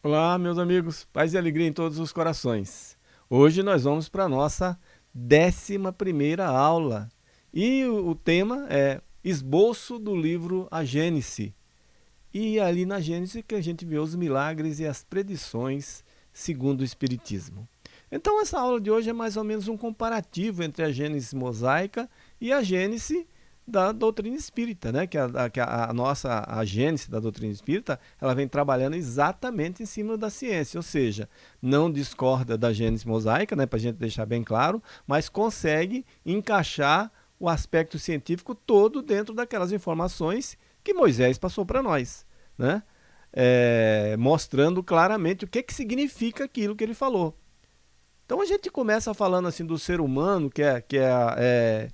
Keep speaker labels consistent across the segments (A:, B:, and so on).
A: Olá, meus amigos, paz e alegria em todos os corações. Hoje nós vamos para a nossa décima primeira aula e o, o tema é esboço do livro A Gênese. E ali na Gênese que a gente vê os milagres e as predições segundo o Espiritismo. Então essa aula de hoje é mais ou menos um comparativo entre a Gênese mosaica e a Gênese da doutrina espírita, né? que, a, que a, nossa a gênese da doutrina espírita ela vem trabalhando exatamente em cima da ciência, ou seja, não discorda da gênese mosaica, né? para a gente deixar bem claro, mas consegue encaixar o aspecto científico todo dentro daquelas informações que Moisés passou para nós, né? É, mostrando claramente o que, que significa aquilo que ele falou. Então a gente começa falando assim do ser humano, que é, que é, é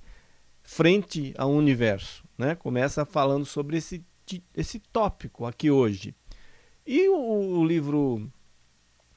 A: frente ao universo. Né? Começa falando sobre esse, esse tópico aqui hoje. E o, o livro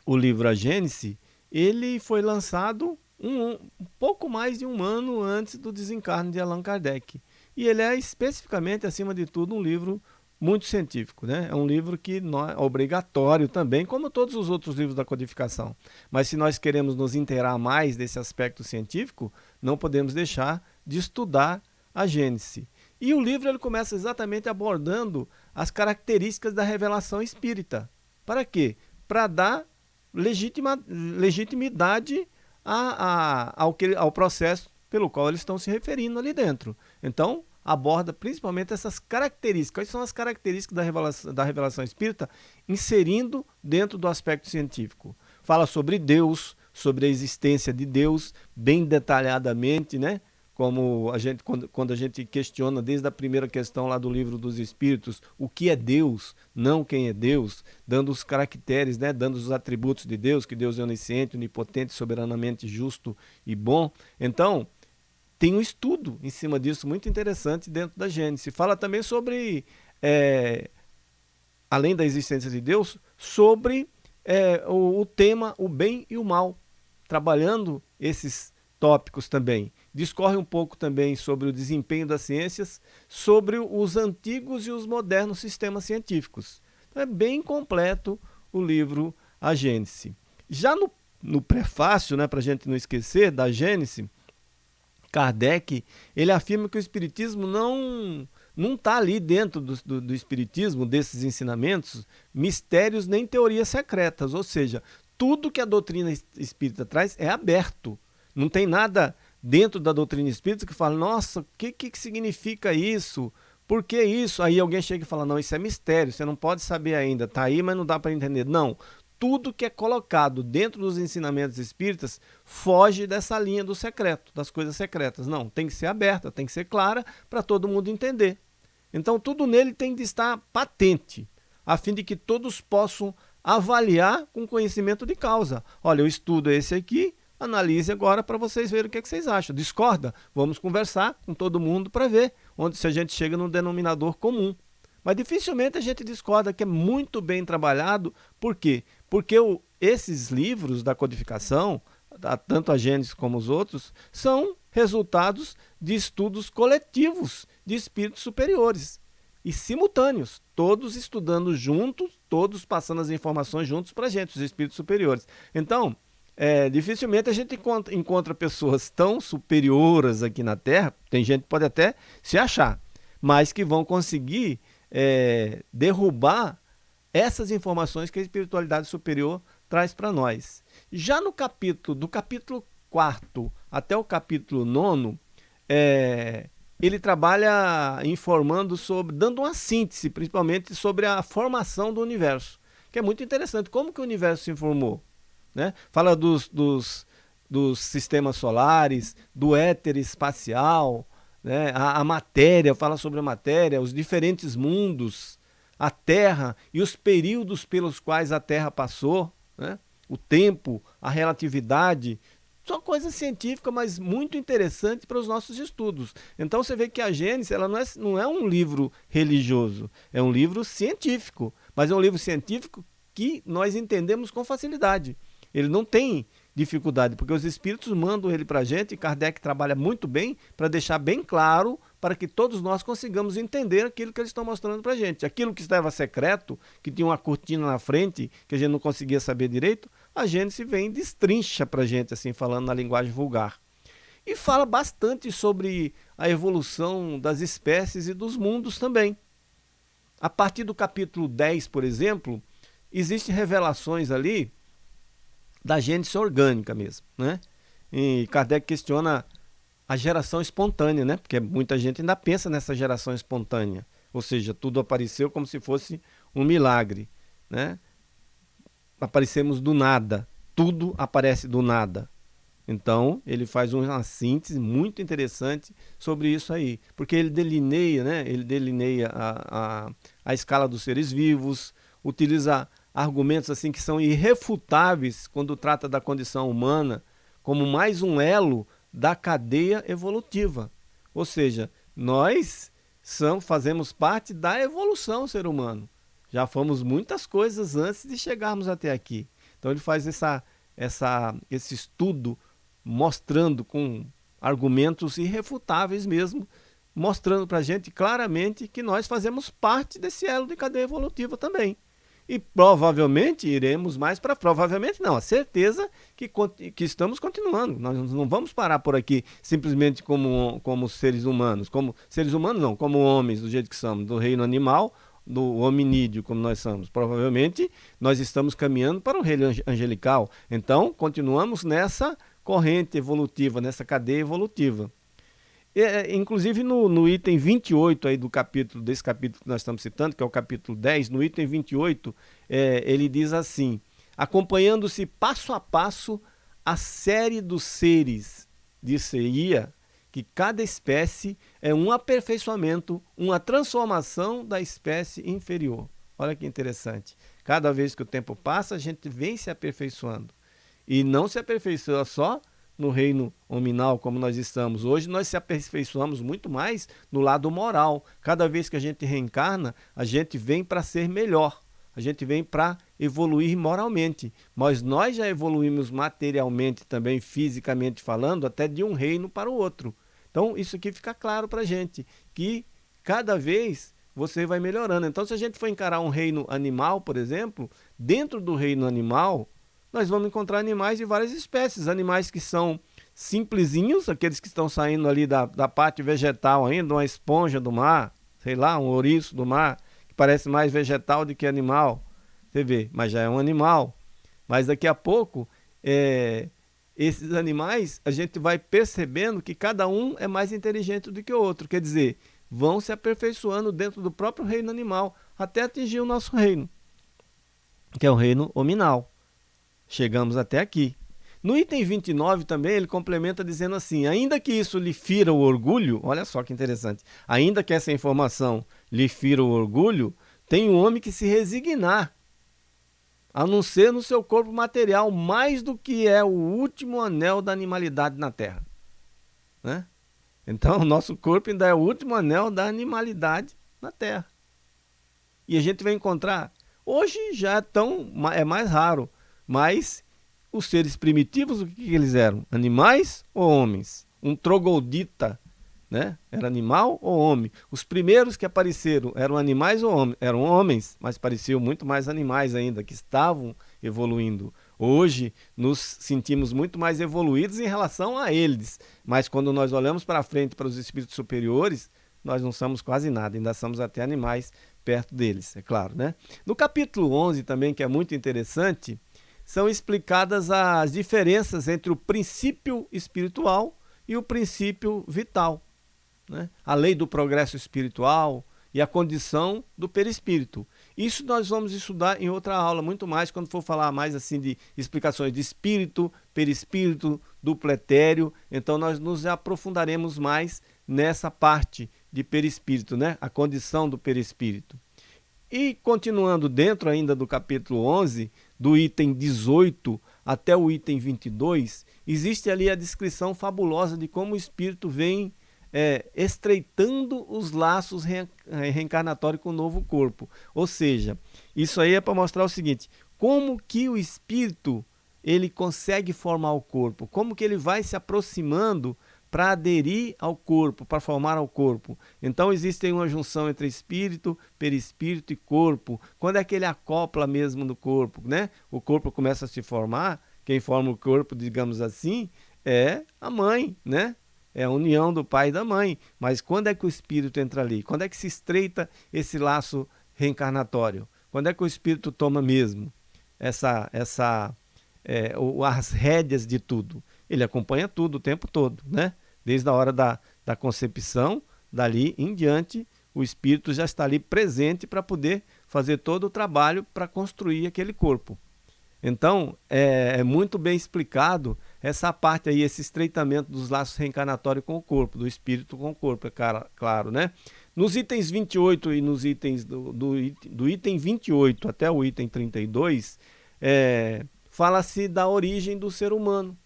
A: o livro A Gênese, ele foi lançado um, um, pouco mais de um ano antes do desencarne de Allan Kardec. E ele é especificamente, acima de tudo, um livro muito científico. Né? É um livro que é obrigatório também, como todos os outros livros da codificação. Mas se nós queremos nos inteirar mais desse aspecto científico, não podemos deixar de estudar a Gênese. E o livro ele começa exatamente abordando as características da revelação espírita. Para quê? Para dar legitima, legitimidade a, a, ao, que, ao processo pelo qual eles estão se referindo ali dentro. Então, aborda principalmente essas características. Quais são as características da revelação, da revelação espírita inserindo dentro do aspecto científico? Fala sobre Deus, sobre a existência de Deus, bem detalhadamente, né? como a gente, quando, quando a gente questiona desde a primeira questão lá do livro dos Espíritos, o que é Deus, não quem é Deus, dando os caracteres, né, dando os atributos de Deus, que Deus é onisciente, onipotente, soberanamente justo e bom. Então, tem um estudo em cima disso muito interessante dentro da Gênesis. Fala também sobre, é, além da existência de Deus, sobre é, o, o tema o bem e o mal, trabalhando esses tópicos também. Discorre um pouco também sobre o desempenho das ciências, sobre os antigos e os modernos sistemas científicos. Então é bem completo o livro A Gênese. Já no, no prefácio, né, para a gente não esquecer, da Gênese, Kardec, ele afirma que o Espiritismo não não está ali dentro do, do, do, Espiritismo, desses ensinamentos, mistérios nem teorias secretas, ou seja, tudo que a doutrina espírita traz é aberto. Não tem nada dentro da doutrina espírita que fala, nossa, o que, que significa isso? Por que isso? Aí alguém chega e fala, não, isso é mistério, você não pode saber ainda, está aí, mas não dá para entender. Não, tudo que é colocado dentro dos ensinamentos espíritas foge dessa linha do secreto, das coisas secretas. Não, tem que ser aberta, tem que ser clara para todo mundo entender. Então tudo nele tem de estar patente, a fim de que todos possam avaliar com conhecimento de causa. Olha, o estudo esse aqui, analise agora para vocês verem o que, é que, vocês acham. Discorda? Vamos conversar com todo mundo para ver onde se a gente chega no denominador comum. Mas dificilmente a gente discorda que é muito bem trabalhado. Por quê? Porque o, esses livros da codificação, tanto a Gênesis como os outros, são resultados de estudos coletivos de espíritos superiores e simultâneos, todos estudando juntos, todos passando as informações juntos para a gente, os espíritos superiores. Então, é, dificilmente a gente encontra, encontra, pessoas tão superiores aqui na Terra, tem gente que pode até se achar, mas que vão conseguir é, derrubar essas informações que a espiritualidade superior traz para nós. Já no capítulo, do capítulo 4 até o capítulo 9, é, ele trabalha informando sobre, dando uma síntese, principalmente sobre a formação do universo, que é muito interessante. Como que o universo se formou? Né? Fala dos, dos, dos sistemas solares, do éter espacial, né? a, a matéria, fala sobre a matéria, os diferentes mundos, a Terra e os períodos pelos quais a Terra passou, né? o tempo, a relatividade, só coisa científica, mas muito interessante para os nossos estudos. Então você vê que a Gênesis ela não, é, não é um livro religioso, é um livro científico, mas é um livro científico que nós entendemos com facilidade. Ele não tem dificuldade, porque os espíritos mandam ele para a gente, e Kardec trabalha muito bem para deixar bem claro para que todos nós consigamos entender aquilo que eles estão mostrando para a gente. Aquilo que estava secreto, que tinha uma cortina na frente, que a gente não conseguia saber direito, a Gênesis vem e destrincha para a gente, assim, falando na linguagem vulgar. E fala bastante sobre a evolução das espécies e dos mundos também. A partir do capítulo 10, por exemplo, existem revelações ali da gênese orgânica mesmo, né? E Kardec questiona a geração espontânea, né? Porque muita gente ainda pensa nessa geração espontânea, ou seja, tudo apareceu como se fosse um milagre, né? Aparecemos do nada, tudo aparece do nada. Então, ele faz uma síntese muito interessante sobre isso aí, porque ele delineia, né? Ele delineia a, a, a escala dos seres vivos, utiliza argumentos assim que são irrefutáveis quando trata da condição humana como mais um elo da cadeia evolutiva. Ou seja, nós são, fazemos parte da evolução ser humano. Já fomos muitas coisas antes de chegarmos até aqui. Então ele faz essa, essa, esse estudo mostrando com argumentos irrefutáveis mesmo, mostrando para a gente claramente que nós fazemos parte desse elo de cadeia evolutiva também. E provavelmente iremos mais para provavelmente não, a certeza que, que estamos continuando. Nós não vamos parar por aqui simplesmente como, como seres humanos, como seres humanos não, como homens do jeito que somos, do reino animal, do hominídeo como nós somos. Provavelmente nós estamos caminhando para o reino angelical. Então, continuamos nessa corrente evolutiva, nessa cadeia evolutiva. É, é, inclusive no, no, item 28 aí do capítulo, desse capítulo que nós estamos citando, que é o capítulo 10, no item 28, é, ele diz assim, acompanhando-se passo a passo a série dos seres, disse-ia que cada espécie é um aperfeiçoamento, uma transformação da espécie inferior. Olha que interessante. Cada vez que o tempo passa, a gente vem se aperfeiçoando. E não se aperfeiçoa só no reino nominal como nós estamos. Hoje nós se aperfeiçoamos muito mais no lado moral. Cada vez que a gente reencarna, a gente vem para ser melhor. A gente vem para evoluir moralmente. Mas nós já evoluímos materialmente também, fisicamente falando, até de um reino para o outro. Então isso aqui fica claro para a gente, que cada vez você vai melhorando. Então se a gente for encarar um reino animal, por exemplo, dentro do reino animal, nós vamos encontrar animais de várias espécies, animais que são simplesinhos, aqueles que estão saindo ali da, da parte vegetal ainda, uma esponja do mar, sei lá, um ouriço do mar, que parece mais vegetal do que animal, você vê, mas já é um animal. Mas daqui a pouco, é, esses animais, a gente vai percebendo que cada um é mais inteligente do que o outro, quer dizer, vão se aperfeiçoando dentro do próprio reino animal, até atingir o nosso reino, que é o reino hominal. Chegamos até aqui. No item 29 também ele complementa dizendo assim, ainda que isso lhe fira o orgulho, olha só que interessante, ainda que essa informação lhe fira o orgulho, tem um homem que se resignar, a não ser no seu corpo material, mais do que é o último anel da animalidade na Terra. Né? Então o nosso corpo ainda é o último anel da animalidade na Terra. E a gente vai encontrar, hoje já é, tão, é mais raro, mas os seres primitivos, o que, que eles eram? Animais ou homens? Um trogoldita, né? Era animal ou homem? Os primeiros que apareceram eram animais ou homens? Eram homens, mas pareciam muito mais animais ainda, que estavam evoluindo. Hoje nos sentimos muito mais evoluídos em relação a eles, mas quando nós olhamos para frente para os espíritos superiores, nós não somos quase nada, ainda somos até animais perto deles, é claro, né? No capítulo 11 também, que é muito interessante, são explicadas as diferenças entre o princípio espiritual e o princípio vital. Né? A lei do progresso espiritual e a condição do perispírito. Isso nós vamos estudar em outra aula, muito mais, quando for falar mais assim de explicações de espírito, perispírito, duplo etéreo. Então nós nos aprofundaremos mais nessa parte de perispírito, né? a condição do perispírito. E continuando dentro ainda do capítulo 11, do item 18 até o item 22, existe ali a descrição fabulosa de como o espírito vem é, estreitando os laços re, é, reencarnatórios com o novo corpo. Ou seja, isso aí é para mostrar o seguinte, como que o espírito ele consegue formar o corpo, como que ele vai se aproximando para aderir ao corpo, para formar ao corpo. Então existe uma junção entre espírito, perispírito e corpo. Quando é que ele acopla mesmo no corpo, né? O corpo começa a se formar, quem forma o corpo, digamos assim, é a mãe, né? É a união do pai e da mãe. Mas quando é que o espírito entra ali? Quando é que se estreita esse laço reencarnatório? Quando é que o espírito toma mesmo essa, essa, é, as rédeas de tudo? Ele acompanha tudo o tempo todo, né? Desde a hora da, da concepção, dali em diante, o espírito já está ali presente para poder fazer todo o trabalho para construir aquele corpo. Então, é, é, muito bem explicado essa parte aí, esse estreitamento dos laços reencarnatórios com o corpo, do espírito com o corpo, é claro, né? Nos itens 28 e nos itens do, do, do item 28 até o item 32, é, fala-se da origem do ser humano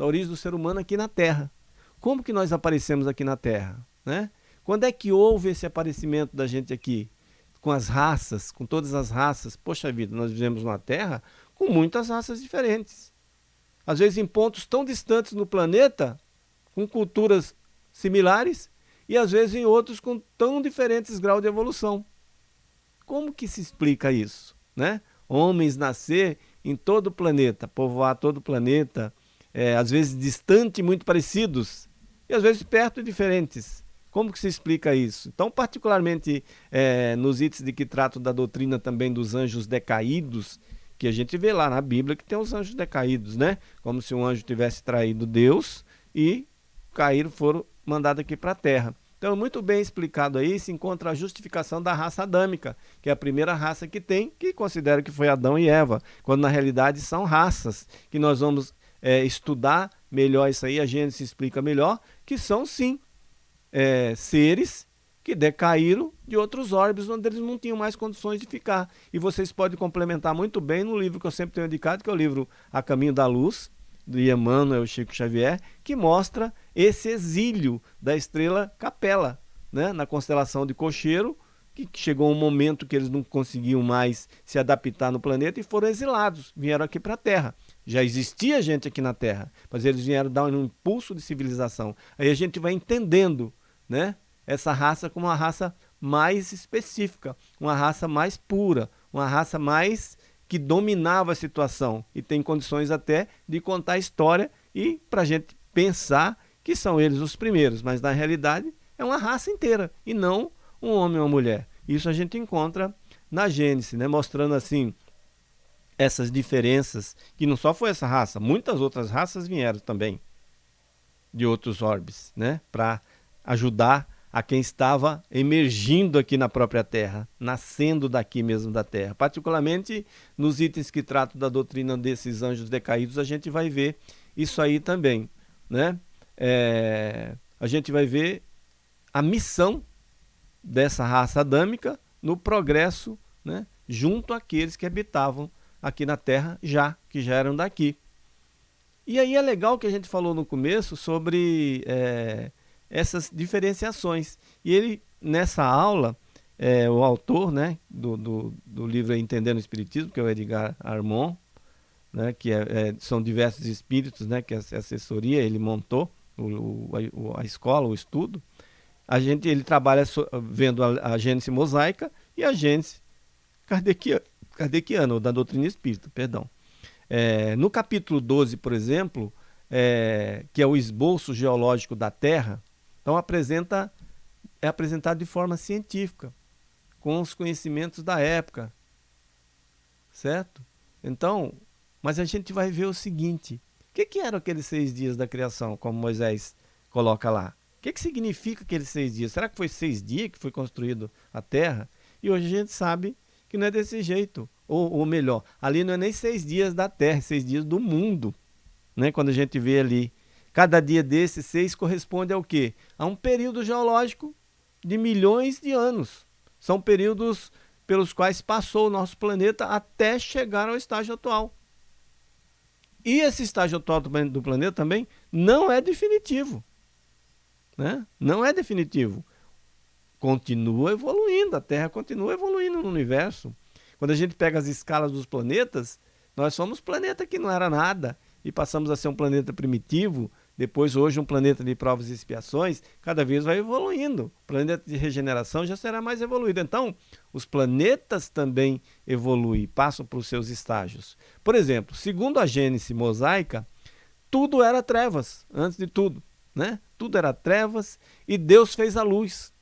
A: da origem do ser humano aqui na Terra. Como que nós aparecemos aqui na Terra? Né? Quando é que houve esse aparecimento da gente aqui? Com as raças, com todas as raças. Poxa vida, nós vivemos numa Terra com muitas raças diferentes. Às vezes em pontos tão distantes no planeta, com culturas similares, e às vezes em outros com tão diferentes graus de evolução. Como que se explica isso? Né? Homens nascer em todo o planeta, povoar todo o planeta, é, às vezes distante, muito parecidos, e às vezes perto e diferentes. Como que se explica isso? Então, particularmente é, nos itens de que trato da doutrina também dos anjos decaídos, que a gente vê lá na Bíblia que tem os anjos decaídos, né? Como se um anjo tivesse traído Deus e caíram, foram mandados aqui para a terra. Então, muito bem explicado aí, se encontra a justificação da raça adâmica, que é a primeira raça que tem, que considera que foi Adão e Eva, quando na realidade são raças que nós vamos é, estudar melhor isso aí, a se explica melhor, que são sim é, seres que decaíram de outros orbes onde eles não tinham mais condições de ficar. E vocês podem complementar muito bem no livro que eu sempre tenho indicado, que é o livro A Caminho da Luz, do Emmanuel Chico Xavier, que mostra esse exílio da estrela Capela, né, na constelação de Cocheiro, que chegou um momento que eles não conseguiam mais se adaptar no planeta e foram exilados, vieram aqui para a Terra. Já existia gente aqui na Terra, mas eles vieram dar um impulso de civilização. Aí a gente vai entendendo né, essa raça como uma raça mais específica, uma raça mais pura, uma raça mais que dominava a situação e tem condições até de contar a história e para a gente pensar que são eles os primeiros, mas na realidade é uma raça inteira e não um homem ou uma mulher. Isso a gente encontra na Gênesis, né? mostrando assim essas diferenças, que não só foi essa raça, muitas outras raças vieram também de outros orbes, né? para ajudar a quem estava emergindo aqui na própria Terra, nascendo daqui mesmo da Terra. Particularmente nos itens que tratam da doutrina desses anjos decaídos, a gente vai ver isso aí também. Né? É, a gente vai ver a missão dessa raça adâmica no progresso né, junto àqueles que habitavam aqui na Terra já, que já eram daqui. E aí é legal que a gente falou no começo sobre é, essas diferenciações. E ele, nessa aula, é, o autor né, do, do, do, livro Entendendo o Espiritismo, que é o Edgar Armon, né, que é, é, são diversos espíritos, né, que a assessoria ele montou, o, o, a escola, o estudo, a gente, ele trabalha so, vendo a, a gênese mosaica e a gênese kardeciana, kardeciana ou da doutrina espírita, perdão. É, no capítulo 12, por exemplo, é, que é o esboço geológico da Terra, então apresenta, é apresentado de forma científica, com os conhecimentos da época, certo? Então, mas a gente vai ver o seguinte, o que, que eram aqueles seis dias da criação, como Moisés coloca lá? O que, que significa aqueles seis dias? Será que foi seis dias que foi construído a Terra? E hoje a gente sabe que não é desse jeito. Ou, ou melhor, ali não é nem seis dias da Terra, seis dias do mundo. Né? Quando a gente vê ali, cada dia desses seis corresponde ao quê? A um período geológico de milhões de anos. São períodos pelos quais passou o nosso planeta até chegar ao estágio atual. E esse estágio atual do planeta também não é definitivo. Né? Não é definitivo. Continua evoluindo, a Terra continua evoluindo no universo. Quando a gente pega as escalas dos planetas, nós somos planeta que não era nada e passamos a ser um planeta primitivo, depois hoje um planeta de provas e expiações, cada vez vai evoluindo. O planeta de regeneração já será mais evoluído. Então, os planetas também evoluem, passam por seus estágios. Por exemplo, segundo a Gênese mosaica, tudo era trevas, antes de tudo. Né? Tudo era trevas e Deus fez a luz.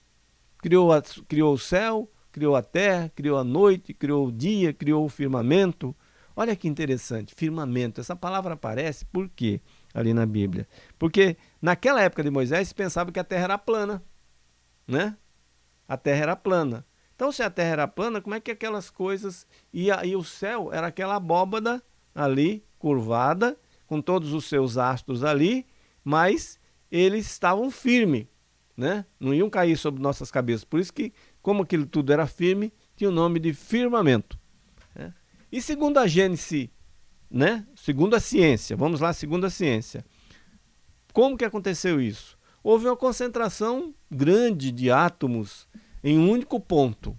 A: Criou, a, criou o céu, criou a terra, criou a noite, criou o dia, criou o firmamento. Olha que interessante, firmamento. Essa palavra aparece por quê? ali na Bíblia. Porque naquela época de Moisés pensava que a terra era plana, né? A terra era plana. Então, se a terra era plana, como é que aquelas coisas... E, e o céu era aquela abóbada ali, curvada, com todos os seus astros ali, mas eles estavam firmes, né? Não iam cair sobre nossas cabeças. Por isso que, como aquilo tudo era firme, tinha o nome de firmamento. Né? E segundo a Gênesis né? Segundo a ciência, vamos lá, segundo a ciência. Como que aconteceu isso? Houve uma concentração grande de átomos em um único ponto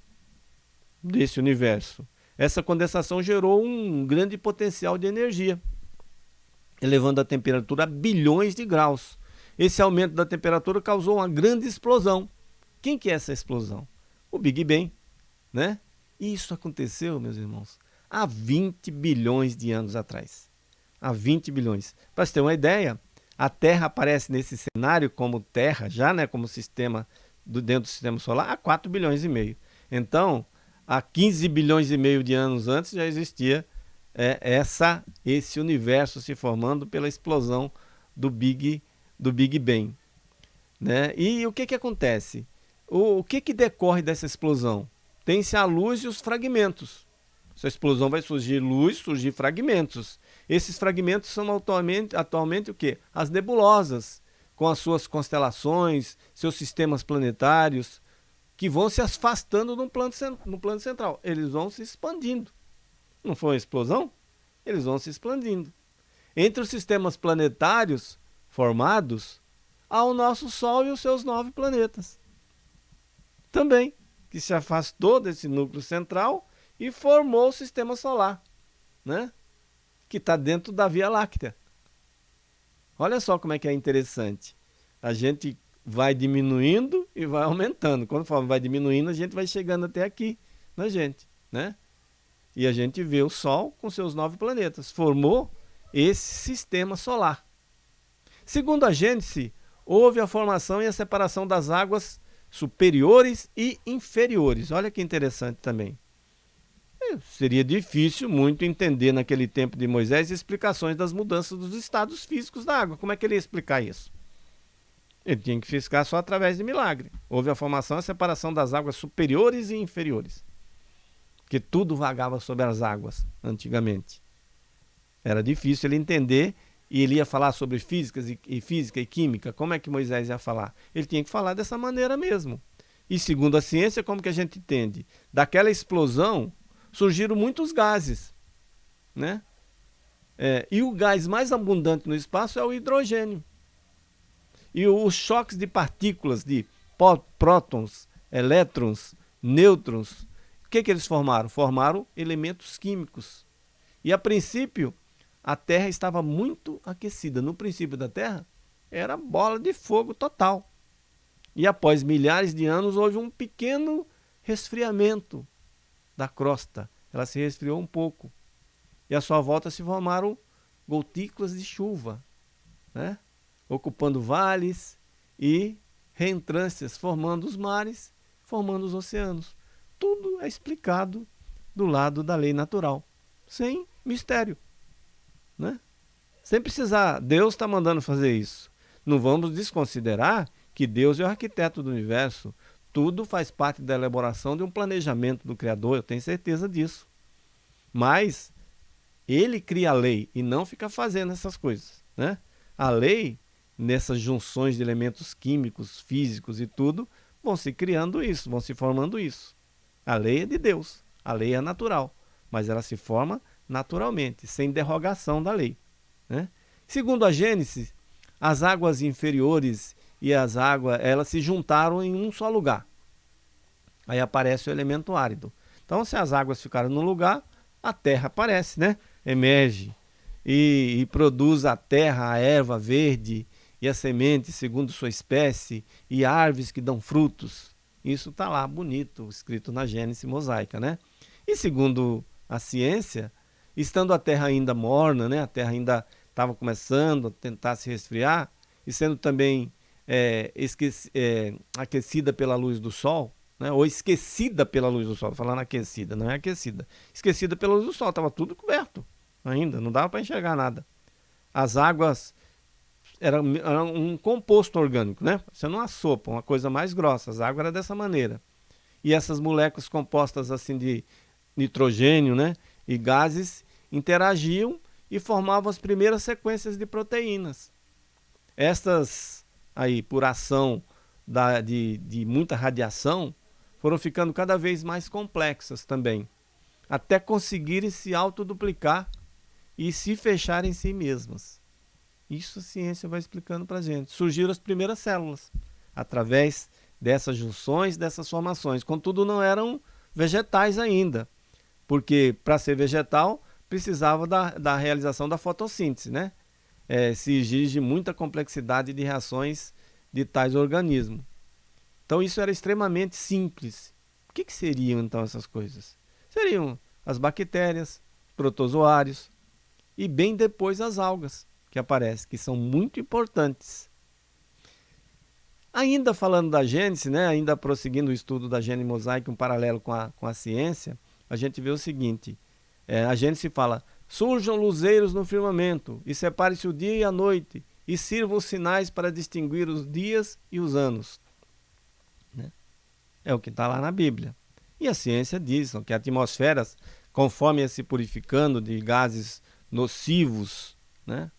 A: desse universo. Essa condensação gerou um grande potencial de energia, elevando a temperatura a bilhões de graus. Esse aumento da temperatura causou uma grande explosão. Quem que é essa explosão? O Big Bang, né? E isso aconteceu, meus irmãos, há 20 bilhões de anos atrás. Há 20 bilhões. Para você ter uma ideia, a Terra aparece nesse cenário como Terra, já né, como sistema do, dentro do sistema solar, há 4 bilhões e meio. Então, há 15 bilhões e meio de anos antes já existia é, essa, esse universo se formando pela explosão do Big, do Big Bang. Né? E o que, que acontece? O, o que, que decorre dessa explosão? Tem-se a luz e os fragmentos. Essa explosão vai surgir luz, surgir fragmentos. Esses fragmentos são atualmente, atualmente o quê? As nebulosas, com as suas constelações, seus sistemas planetários, que vão se afastando no plano, no plano central. Eles vão se expandindo. Não foi uma explosão? Eles vão se expandindo. Entre os sistemas planetários formados, há o nosso Sol e os seus nove planetas. Também, que se afastou desse núcleo central e formou o sistema solar, né? que está dentro da Via Láctea. Olha só como é que é interessante. A gente vai diminuindo e vai aumentando. Quando vai diminuindo, a gente vai chegando até aqui na gente. Né? E a gente vê o Sol com seus nove planetas. Formou esse sistema solar. Segundo a Gênese, houve a formação e a separação das águas superiores e inferiores. Olha que interessante também seria difícil muito entender naquele tempo de Moisés explicações das mudanças dos estados físicos da água. Como é que ele ia explicar isso? Ele tinha que ficar só através de milagre. Houve a formação e a separação das águas superiores e inferiores. Porque tudo vagava sobre as águas antigamente. Era difícil ele entender e ele ia falar sobre física e, e física e química. Como é que Moisés ia falar? Ele tinha que falar dessa maneira mesmo. E segundo a ciência, como que a gente entende? Daquela explosão surgiram muitos gases. Né? É, e o gás mais abundante no espaço é o hidrogênio. E os choques de partículas de prótons, elétrons, nêutrons, o que, que eles formaram? Formaram elementos químicos. E a princípio, a Terra estava muito aquecida. No princípio da Terra, era bola de fogo total. E após milhares de anos, houve um pequeno resfriamento da crosta. Ela se resfriou um pouco. E à sua volta se formaram gotículas de chuva, né? ocupando vales e reentrâncias, formando os mares, formando os oceanos. Tudo é explicado do lado da lei natural, sem mistério. Né? Sem precisar, Deus está mandando fazer isso. Não vamos desconsiderar que Deus é o arquiteto do universo, tudo faz parte da elaboração de um planejamento do Criador, eu tenho certeza disso. Mas ele cria a lei e não fica fazendo essas coisas. Né? A lei, nessas junções de elementos químicos, físicos e tudo, vão se criando isso, vão se formando isso. A lei é de Deus, a lei é natural, mas ela se forma naturalmente, sem derrogação da lei. Né? Segundo a Gênesis, as águas inferiores e as águas elas se juntaram em um só lugar. Aí aparece o elemento árido. Então, se as águas ficaram num lugar, a terra aparece, né? Emerge e, e produz a terra, a erva verde e a semente segundo sua espécie e árvores que dão frutos. Isso está lá bonito, escrito na Gênesis mosaica, né? E segundo a ciência, estando a terra ainda morna, né? A terra ainda estava começando a tentar se resfriar e sendo também é, esqueci, é, aquecida pela luz do sol, né? ou esquecida pela luz do sol, falando aquecida, não é aquecida, esquecida pela luz do sol, estava tudo coberto ainda, não dava para enxergar nada. As águas eram, eram um composto orgânico, né? Sendo uma sopa, uma coisa mais grossa, as águas eram dessa maneira. E essas moléculas compostas assim de nitrogênio, né? E gases interagiam e formavam as primeiras sequências de proteínas. Estas aí, por ação da, de, de muita radiação, foram ficando cada vez mais complexas também, até conseguirem se autoduplicar e se fechar em si mesmas. Isso a ciência vai explicando para a gente. Surgiram as primeiras células, através dessas junções, dessas formações. Contudo, não eram vegetais ainda, porque para ser vegetal precisava da, da realização da fotossíntese, né? É, se exige muita complexidade de reações de tais organismos. Então isso era extremamente simples. O que, que seriam então essas coisas? Seriam as bactérias, protozoários e bem depois as algas que aparecem, que são muito importantes. Ainda falando da gênese, né, ainda prosseguindo o estudo da gênese mosaica, um paralelo com a, com a ciência, a gente vê o seguinte, é, a gênese fala, surjam luzeiros no firmamento, e separe-se o dia e a noite, e sirvam sinais para distinguir os dias e os anos. Né? É o que está lá na Bíblia. E a ciência diz que atmosferas, conforme se purificando de gases nocivos, né?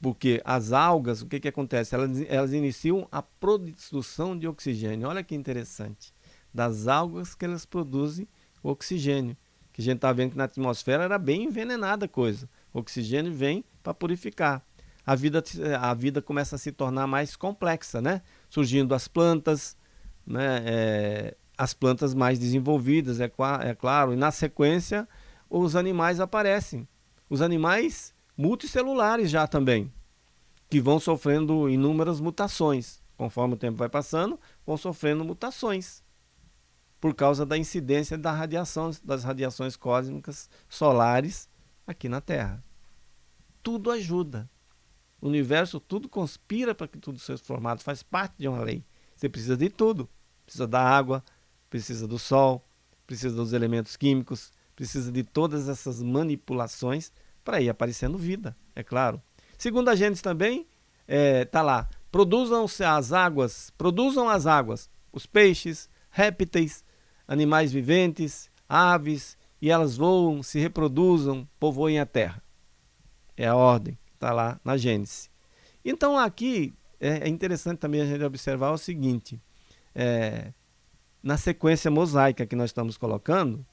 A: porque as algas, o que, que acontece? Elas, elas iniciam a produção de oxigênio. Olha que interessante. Das algas que elas produzem oxigênio. Que a gente está vendo que na atmosfera era bem envenenada a coisa. O oxigênio vem para purificar a vida, a vida começa a se tornar mais complexa, né? Surgindo as plantas, né? É, as plantas mais desenvolvidas, é, é claro, e na sequência os animais aparecem. Os animais multicelulares já também, que vão sofrendo inúmeras mutações. Conforme o tempo vai passando, vão sofrendo mutações por causa da incidência da radiação, das radiações cósmicas solares aqui na Terra. Tudo ajuda. O universo tudo conspira para que tudo seja formado, faz parte de uma lei. Você precisa de tudo. Precisa da água, precisa do sol, precisa dos elementos químicos, precisa de todas essas manipulações para ir aparecendo vida, é claro. Segundo a Gênesis também, é, tá lá, produzam-se as águas, produzam as águas, os peixes, répteis, animais viventes, aves, e elas voam, se reproduzam, povoem a terra. É a ordem. Está lá na Gênesis. Então aqui é, é interessante também a gente observar o seguinte, é, na sequência mosaica que nós estamos colocando,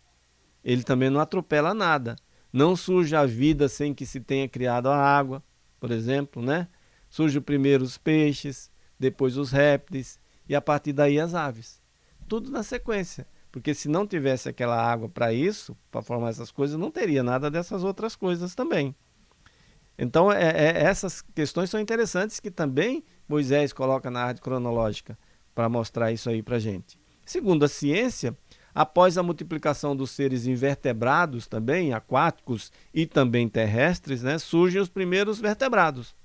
A: ele também não atropela nada. Não surge a vida sem que se tenha criado a água, por exemplo, né? Surge primeiro os peixes, depois os répteis e a partir daí as aves. Tudo na sequência. Porque se não tivesse aquela água para isso, para formar essas coisas, não teria nada dessas outras coisas também. Então, é, é, essas questões são interessantes que também Moisés coloca na arte cronológica para mostrar isso aí para gente. Segundo a ciência, após a multiplicação dos seres invertebrados também, aquáticos e também terrestres, né, surgem os primeiros vertebrados,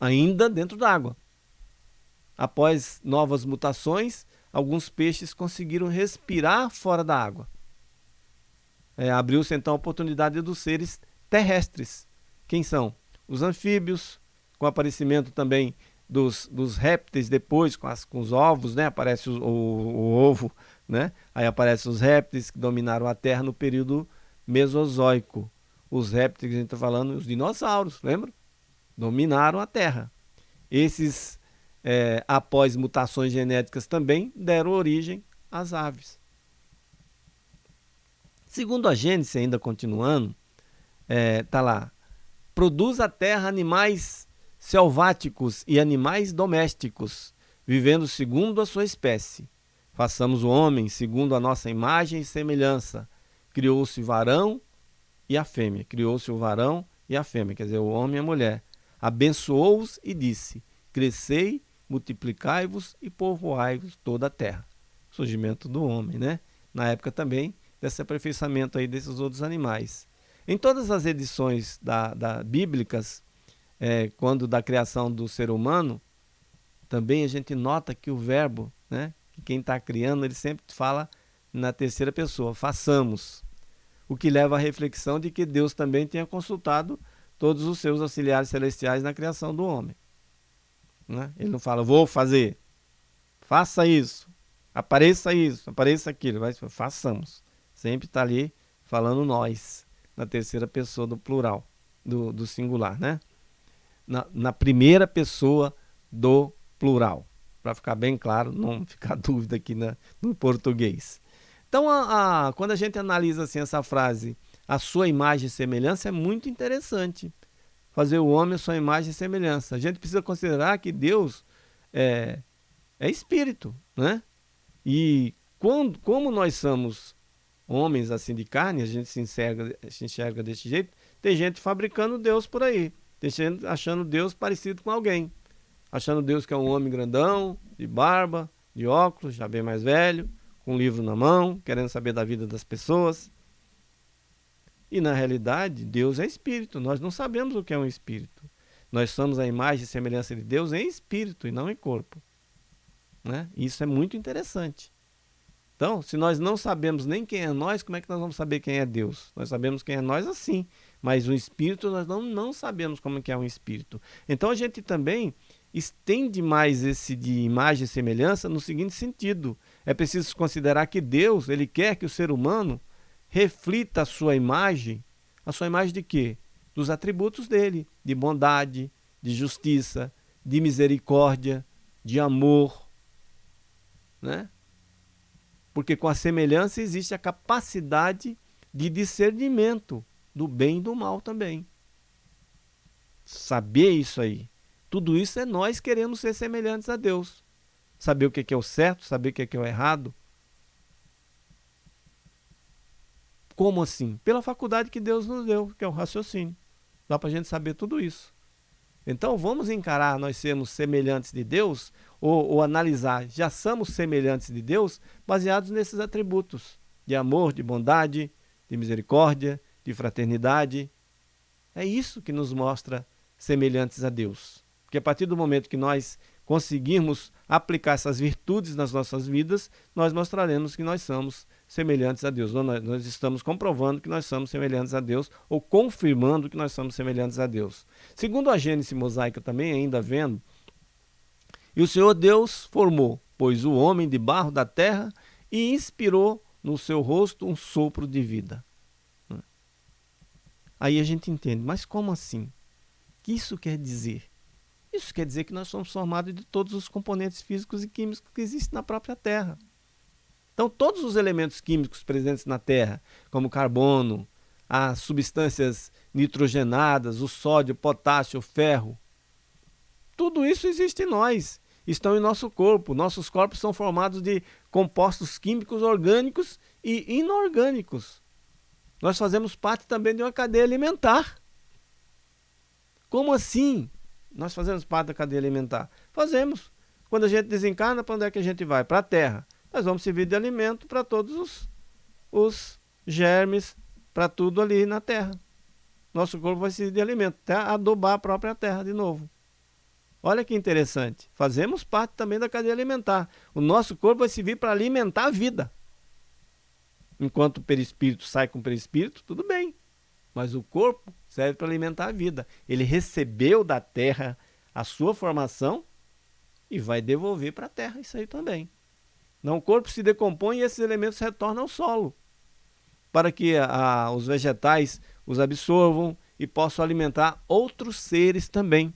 A: ainda dentro d'água. Após novas mutações, alguns peixes conseguiram respirar fora da água. É, Abriu-se então a oportunidade dos seres terrestres quem são? Os anfíbios, com o aparecimento também dos, dos répteis depois, com, as, com os ovos, né? Aparece o, o, o ovo, né? Aí aparecem os répteis que dominaram a Terra no período Mesozoico. Os répteis que a gente está falando, os dinossauros, lembra? Dominaram a Terra. Esses, é, após mutações genéticas também, deram origem às aves. Segundo a Gênesis, ainda continuando, está é, lá, Produz a terra animais selváticos e animais domésticos, vivendo segundo a sua espécie. Façamos o homem segundo a nossa imagem e semelhança. Criou-se varão e a fêmea. Criou-se o varão e a fêmea, quer dizer, o homem e a mulher. Abençoou-os e disse: Crescei, multiplicai-vos e povoai-vos toda a terra. Surgimento do homem, né? Na época também desse aperfeiçoamento aí desses outros animais. Em todas as edições da, da bíblicas, é, quando da criação do ser humano, também a gente nota que o verbo, né, que quem está criando, ele sempre fala na terceira pessoa, façamos. O que leva à reflexão de que Deus também tenha consultado todos os seus auxiliares celestiais na criação do homem. Né? Ele não fala, vou fazer, faça isso, apareça isso, apareça aquilo, vai, façamos. Sempre está ali falando nós, na terceira pessoa do plural, do, do singular, né? Na, na primeira pessoa do plural, para ficar bem claro, não ficar dúvida aqui na, no português. Então, a, a, quando a gente analisa assim essa frase, a sua imagem e semelhança, é muito interessante. Fazer o homem a sua imagem e semelhança. A gente precisa considerar que Deus é, é espírito, né? E quando, como nós somos homens assim de carne, a gente se enxerga, se enxerga desse jeito, tem gente fabricando Deus por aí. Tem gente achando Deus parecido com alguém. Achando Deus que é um homem grandão, de barba, de óculos, já bem mais velho, com um livro na mão, querendo saber da vida das pessoas. E na realidade, Deus é espírito. Nós não sabemos o que é um espírito. Nós somos a imagem e semelhança de Deus em espírito e não em corpo. Né? Isso é muito interessante. Então, se nós não sabemos nem quem é nós, como é que nós vamos saber quem é Deus? Nós sabemos quem é nós assim, mas o espírito nós não, não sabemos como é que é um espírito. Então a gente também estende mais esse de imagem e semelhança no seguinte sentido: é preciso considerar que Deus, ele quer que o ser humano reflita a sua imagem, a sua imagem de quê? Dos atributos dele, de bondade, de justiça, de misericórdia, de amor, né? Porque com a semelhança existe a capacidade de discernimento do bem e do mal também. Saber isso aí. Tudo isso é nós querendo ser semelhantes a Deus. Saber o que é o certo, saber o que é o errado. Como assim? Pela faculdade que Deus nos deu, que é o raciocínio. Dá para a gente saber tudo isso. Então vamos encarar nós sermos semelhantes de Deus ou, ou, analisar, já somos semelhantes de Deus baseados nesses atributos de amor, de bondade, de misericórdia, de fraternidade. É isso que nos mostra semelhantes a Deus. Porque a partir do momento que nós conseguirmos aplicar essas virtudes nas nossas vidas, nós mostraremos que nós somos semelhantes a Deus. Nós, estamos comprovando que nós somos semelhantes a Deus ou confirmando que nós somos semelhantes a Deus. Segundo a Gênesis mosaica também, ainda vendo, e o Senhor Deus formou, pois o homem de barro da terra e inspirou no seu rosto um sopro de vida. Aí a gente entende, mas como assim? O que isso quer dizer? Isso quer dizer que nós somos formados de todos os componentes físicos e químicos que existem na própria Terra. Então, todos os elementos químicos presentes na Terra, como carbono, as substâncias nitrogenadas, o sódio, o potássio, o ferro, tudo isso existe em nós, estão em nosso corpo. Nossos corpos são formados de compostos químicos orgânicos e inorgânicos. Nós fazemos parte também de uma cadeia alimentar. Como assim? Nós fazemos parte da cadeia alimentar? Fazemos. Quando a gente desencarna, para onde é que a gente vai? Para a terra. Nós vamos servir de alimento para todos os, os germes, para tudo ali na terra. Nosso corpo vai servir de alimento, até adubar a própria terra de novo. Olha que interessante. Fazemos parte também da cadeia alimentar. O nosso corpo vai servir para alimentar a vida. Enquanto o perispírito sai com o perispírito, tudo bem. Mas o corpo serve para alimentar a vida. Ele recebeu da terra a sua formação e vai devolver para a terra isso aí também. Não, o corpo se decompõe e esses elementos retornam ao solo, para que a, os vegetais os absorvam e possam alimentar outros seres também,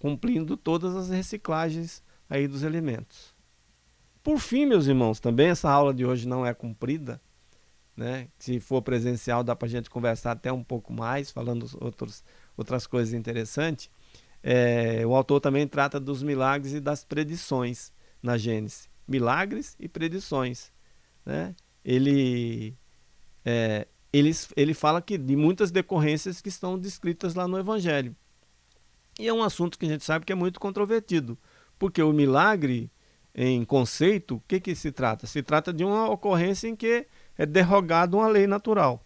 A: cumprindo todas as reciclagens aí dos elementos. Por fim, meus irmãos, também essa aula de hoje não é cumprida, né? Se for presencial, dá para a gente conversar até um pouco mais, falando outros, outras coisas interessantes. É, o autor também trata dos milagres e das predições na Gênesis. Milagres e predições. Né? Ele, é, ele, ele fala que de muitas decorrências que estão descritas lá no Evangelho. E é um assunto que a gente sabe que é muito controvertido, porque o milagre, em conceito, o que, que se trata? Se trata de uma ocorrência em que é derrogado uma lei natural.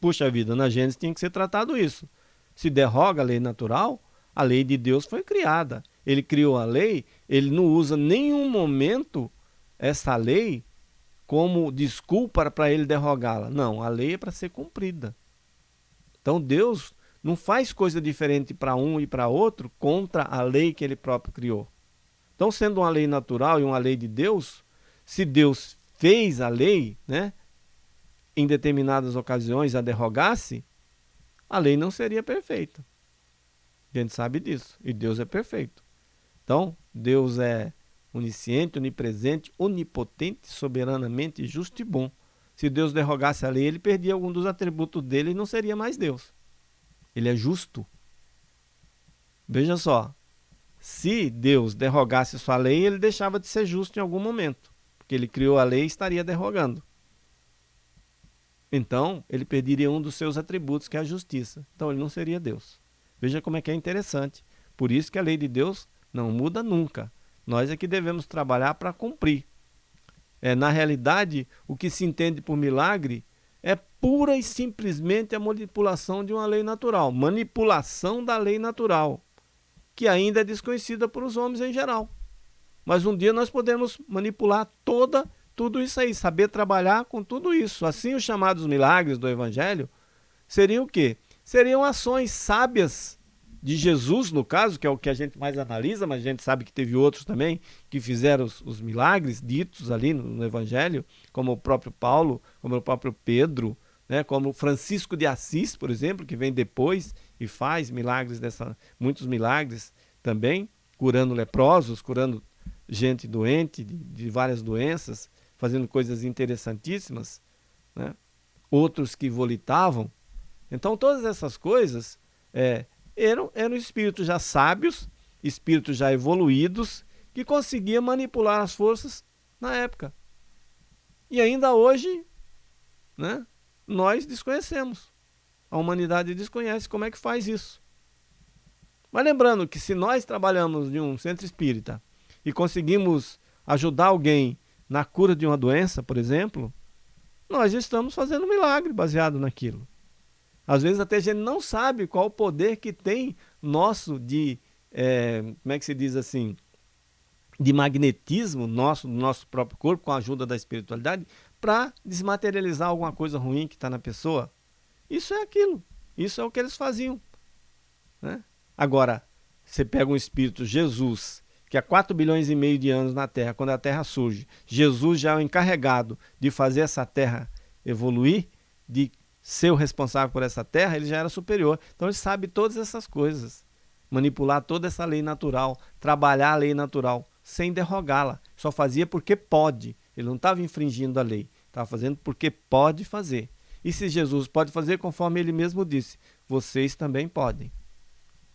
A: Puxa vida, na Gênesis tinha que ser tratado isso. Se derroga a lei natural, a lei de Deus foi criada. Ele criou a lei, ele não usa nenhum momento essa lei como desculpa para ele derrogá-la. Não, a lei é para ser cumprida. Então Deus não faz coisa diferente para um e para outro contra a lei que ele próprio criou. Então, sendo uma lei natural e uma lei de Deus, se Deus fez a lei, né, em determinadas ocasiões a derrogasse, a lei não seria perfeita. A gente sabe disso. E Deus é perfeito. Então, Deus é onisciente, onipresente, onipotente, soberanamente justo e bom. Se Deus derrogasse a lei, ele perdia algum dos atributos dele e não seria mais Deus. Ele é justo. Veja só, se Deus derrogasse sua lei, ele deixava de ser justo em algum momento, porque ele criou a lei e estaria derrogando. Então, ele perderia um dos seus atributos, que é a justiça. Então, ele não seria Deus. Veja como é que é interessante. Por isso que a lei de Deus não muda nunca. Nós é que devemos trabalhar para cumprir. É, na realidade, o que se entende por milagre é pura e simplesmente a manipulação de uma lei natural. Manipulação da lei natural, que ainda é desconhecida por os homens em geral. Mas um dia nós podemos manipular toda tudo isso aí, saber trabalhar com tudo isso. Assim, os chamados milagres do Evangelho seriam o quê? Seriam ações sábias de Jesus, no caso, que é o que a gente mais analisa, mas a gente sabe que teve outros também que fizeram os, os milagres ditos ali no, no, Evangelho, como o próprio Paulo, como o próprio Pedro, né, como Francisco de Assis, por exemplo, que vem depois e faz milagres dessa, muitos milagres também, curando leprosos, curando gente doente de, de várias doenças, fazendo coisas interessantíssimas, né? outros que volitavam. Então todas essas coisas é, eram, eram espíritos já sábios, espíritos já evoluídos, que conseguiam manipular as forças na época. E ainda hoje, né, nós desconhecemos. A humanidade desconhece como é que faz isso. Mas lembrando que se nós trabalhamos em um centro espírita e conseguimos ajudar alguém na cura de uma doença, por exemplo, nós estamos fazendo um milagre baseado naquilo. Às vezes até a gente não sabe qual o poder que tem nosso de, é, como é que se diz assim, de magnetismo nosso, do nosso próprio corpo, com a ajuda da espiritualidade, para desmaterializar alguma coisa ruim que está na pessoa. Isso é aquilo. Isso é o que eles faziam. Né? Agora, você pega um espírito, Jesus, que há 4 bilhões e meio de anos na Terra, quando a Terra surge, Jesus já é o encarregado de fazer essa Terra evoluir, de ser o responsável por essa terra, ele já era superior. Então ele sabe todas essas coisas. Manipular toda essa lei natural, trabalhar a lei natural, sem derrogá-la. Só fazia porque pode. Ele não estava infringindo a lei, estava fazendo porque pode fazer. E se Jesus pode fazer, conforme ele mesmo disse, vocês também podem.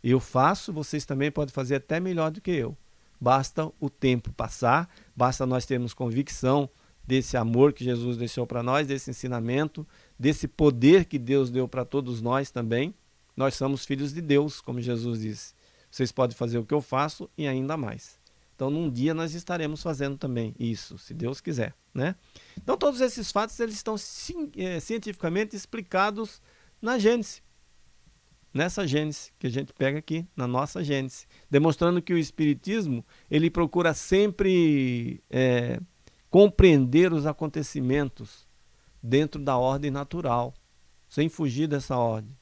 A: Eu faço, vocês também podem fazer até melhor do que eu. Basta o tempo passar, basta nós termos convicção desse amor que Jesus deixou para nós, desse ensinamento, desse poder que Deus deu para todos nós também. Nós somos filhos de Deus, como Jesus disse. Vocês podem fazer o que eu faço e ainda mais. Então, num dia nós estaremos fazendo também isso, se Deus quiser, né? Então, todos esses fatos eles estão é, cientificamente explicados na Gênesis. Nessa Gênesis que a gente pega aqui, na nossa Gênesis, demonstrando que o Espiritismo ele procura sempre é, compreender os acontecimentos dentro da ordem natural, sem fugir dessa ordem.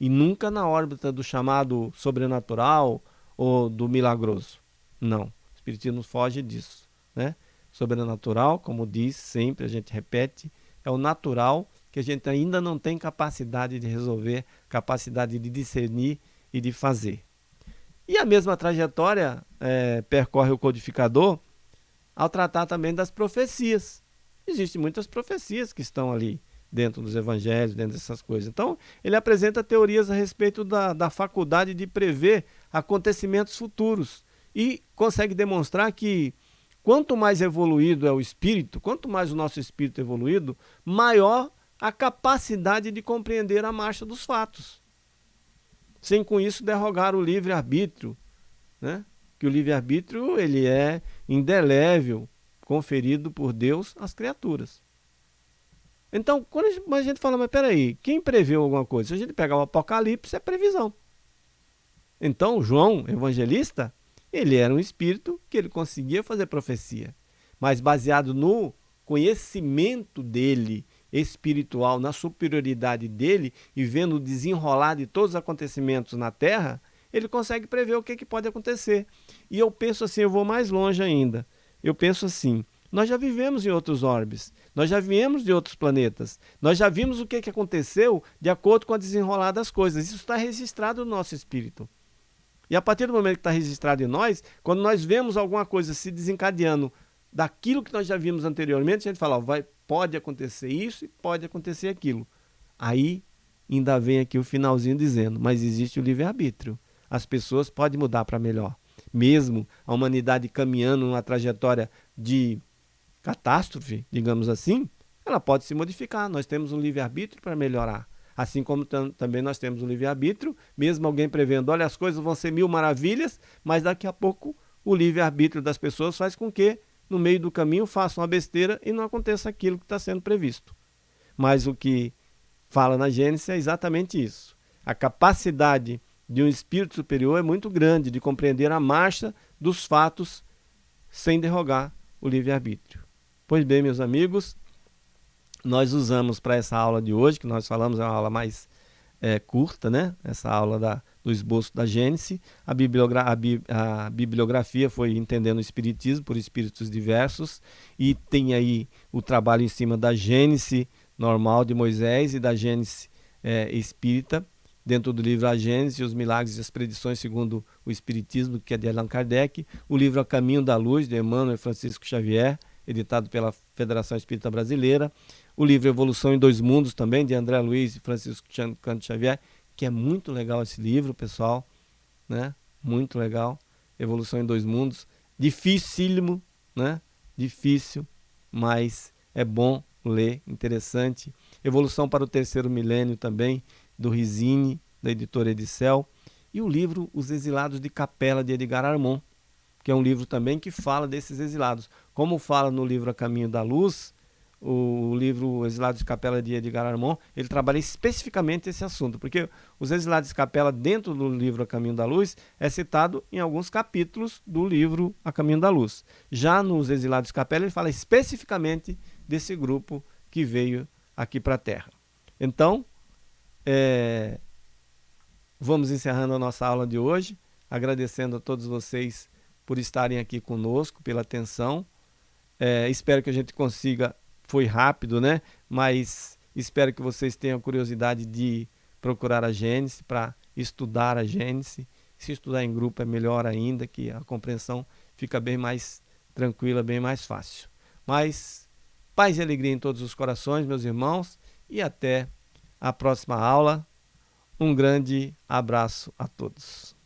A: E nunca na órbita do chamado sobrenatural ou do milagroso. Não, o Espiritismo foge disso. Né? Sobrenatural, como diz sempre, a gente repete, é o natural que a gente ainda não tem capacidade de resolver, capacidade de discernir e de fazer. E a mesma trajetória é, percorre o codificador ao tratar também das profecias. Existem muitas profecias que estão ali dentro dos evangelhos, dentro dessas coisas. Então, ele apresenta teorias a respeito da, da faculdade de prever acontecimentos futuros e consegue demonstrar que quanto mais evoluído é o espírito, quanto mais o nosso espírito é evoluído, maior a capacidade de compreender a marcha dos fatos. Sem com isso derrogar o livre-arbítrio, né? que o livre-arbítrio ele é indelével, conferido por Deus às criaturas. Então, quando a gente, a gente fala, mas peraí, quem preveu alguma coisa? Se a gente pegar o Apocalipse, é previsão. Então, João, evangelista, ele era um espírito que ele conseguia fazer profecia. Mas baseado no conhecimento dele espiritual, na superioridade dele e vendo o desenrolar de todos os acontecimentos na Terra, ele consegue prever o que, que pode acontecer. E eu penso assim, eu vou mais longe ainda. Eu penso assim, nós já vivemos em outros orbes, nós já viemos de outros planetas, nós já vimos o que, que aconteceu de acordo com a desenrolar das coisas. Isso está registrado no nosso espírito. E a partir do momento que está registrado em nós, quando nós vemos alguma coisa se desencadeando daquilo que nós já vimos anteriormente, a gente fala, ó, vai, pode acontecer isso e pode acontecer aquilo. Aí ainda vem aqui o finalzinho dizendo, mas existe o livre-arbítrio. As pessoas podem mudar para melhor. Mesmo a humanidade caminhando numa trajetória de catástrofe, digamos assim, ela pode se modificar. Nós temos um livre-arbítrio para melhorar. Assim como também nós temos um livre-arbítrio, mesmo alguém prevendo, olha, as coisas vão ser mil maravilhas, mas daqui a pouco o livre-arbítrio das pessoas faz com que, no meio do caminho, façam uma besteira e não aconteça aquilo que está sendo previsto. Mas o que fala na Gênesis é exatamente isso. A capacidade de um espírito superior é muito grande de compreender a marcha dos fatos sem derrogar o livre-arbítrio. Pois bem, meus amigos, nós usamos para essa aula de hoje, que nós falamos é uma aula mais é, curta, né? Essa aula da, do esboço da Gênese. A, bibliogra a, bi a, bibliografia foi Entendendo o Espiritismo por Espíritos Diversos e tem aí o trabalho em cima da Gênese normal de Moisés e da Gênese é, espírita, dentro do livro A Gênese, os Milagres e as Predições segundo o Espiritismo, que é de Allan Kardec, o livro A Caminho da Luz, de Emmanuel Francisco Xavier, editado pela Federação Espírita Brasileira, o livro Evolução em Dois Mundos também, de André Luiz e Francisco Canto Xavier, que é muito legal esse livro, pessoal, né? Muito legal. Evolução em Dois Mundos. Dificílimo, né? Difícil, mas é bom ler, interessante. Evolução para o Terceiro Milênio também, do Rizini, da editora Edicel. E o livro Os Exilados de Capela, de Edgar Armon, que é um livro também que fala desses exilados. Como fala no livro A Caminho da Luz, o livro Exilados de Capela de Edgar Armand, ele trabalha especificamente esse assunto, porque os Exilados de Capela dentro do livro A Caminho da Luz é citado em alguns capítulos do livro A Caminho da Luz. Já nos Exilados de Capela ele fala especificamente desse grupo que veio aqui para a Terra. Então, é, vamos encerrando a nossa aula de hoje, agradecendo a todos vocês por estarem aqui conosco, pela atenção. É, espero que a gente consiga foi rápido, né? Mas espero que vocês tenham curiosidade de procurar a Gênesis para estudar a Gênesis. Se estudar em grupo é melhor ainda, que a compreensão fica bem mais tranquila, bem mais fácil. Mas paz e alegria em todos os corações, meus irmãos, e até a próxima aula. Um grande abraço a todos.